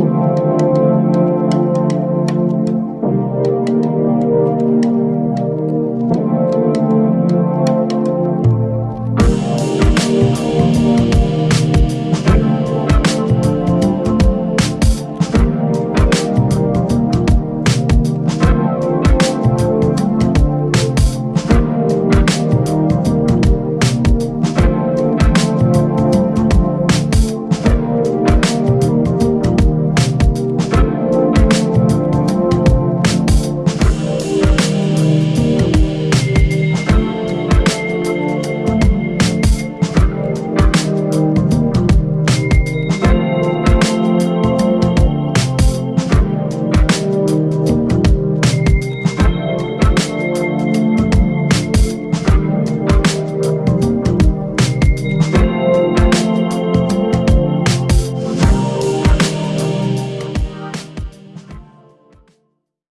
Música